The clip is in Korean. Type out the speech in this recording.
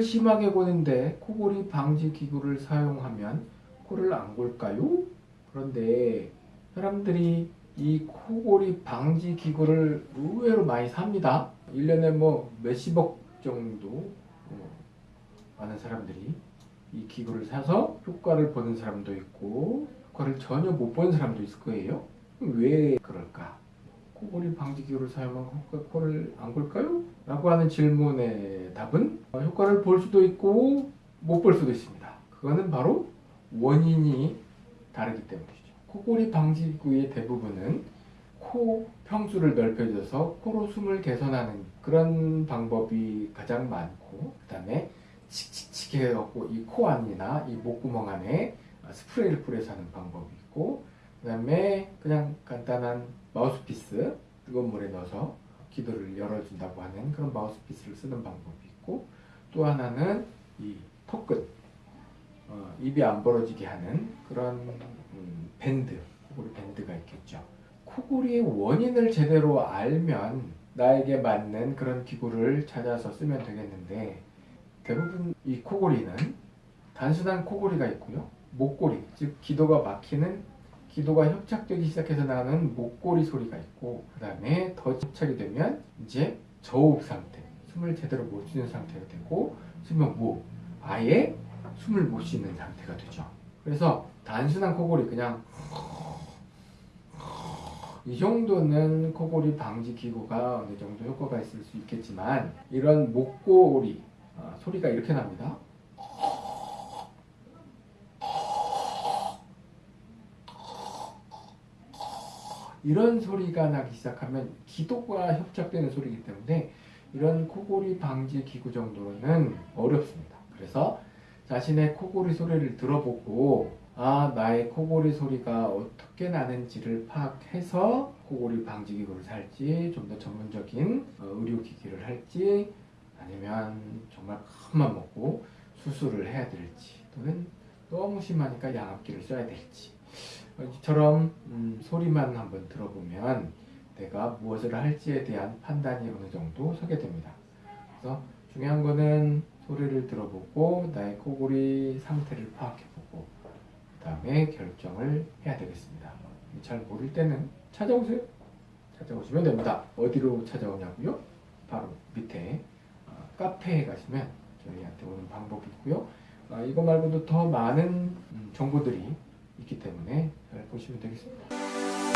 심하게 고는데 코골이 방지 기구를 사용하면 코를 안 골까요? 그런데 사람들이 이 코골이 방지 기구를 의외로 많이 삽니다. 1년에 뭐 몇십억 정도 어, 많은 사람들이 이 기구를 사서 효과를 보는 사람도 있고 효과를 전혀 못 보는 사람도 있을 거예요. 왜 그럴까? 코골이 방지 기구를 코- 코를 안 골까요? 라고 하는 질문의 답은 어, 효과를 볼 수도 있고 못 볼 수도 있습니다. 그거는 바로 원인이 다르기 때문이죠. 코골이 방지 기구의 대부분은 코 평수를 넓혀줘서 코로 숨을 개선하는 그런 방법이 가장 많고 그 다음에 칙칙칙 해갖고 이 코 안이나 이 목구멍 안에 스프레이를 뿌려서 하는 방법이 있고 그 다음에 그냥 간단한 마우스피스 뜨거운 물에 넣어서 기도를 열어준다고 하는 그런 마우스피스를 쓰는 방법이 있고 또 하나는 이 턱끝 어, 입이 안 벌어지게 하는 그런 음, 밴드 코골이 밴드가 있겠죠. 코골이의 원인을 제대로 알면 나에게 맞는 그런 기구를 찾아서 쓰면 되겠는데 대부분 이 코골이는 단순한 코골이가 있고요. 목골이 즉 기도가 막히는 기도가 협착되기 시작해서 나는 목골이 소리가 있고 그 다음에 더 협착이 되면 이제 저호흡 상태 숨을 제대로 못 쉬는 상태가 되고 수면 무호흡 아예 숨을 못 쉬는 상태가 되죠. 그래서 단순한 코골이 그냥 이 정도는 코골이 방지 기구가 어느 정도 효과가 있을 수 있겠지만 이런 목골이 아, 소리가 이렇게 납니다 이런 소리가 나기 시작하면 기도가 협착되는 소리이기 때문에 이런 코골이 방지 기구 정도는 어렵습니다. 그래서 자신의 코골이 소리를 들어보고 아 나의 코골이 소리가 어떻게 나는지를 파악해서 코골이 방지 기구를 살지 좀 더 전문적인 어, 의료기기를 할지 아니면 정말 큰맘 먹고 수술을 해야 될지 또는 너무 심하니까 양압기를 써야 될지 이처럼 음, 소리만 한번 들어보면 내가 무엇을 할지에 대한 판단이 어느 정도 서게 됩니다. 그래서 중요한 거는 소리를 들어보고 나의 코골이 상태를 파악해보고 그 다음에 결정을 해야 되겠습니다. 잘 모를 때는 찾아오세요. 찾아오시면 됩니다. 어디로 찾아오냐고요? 바로 밑에 어, 카페에 가시면 저희한테 오는 방법이 있고요. 아, 이거 말고도 더 많은 음, 정보들이 있기 때문에 잘 보시면 되겠습니다.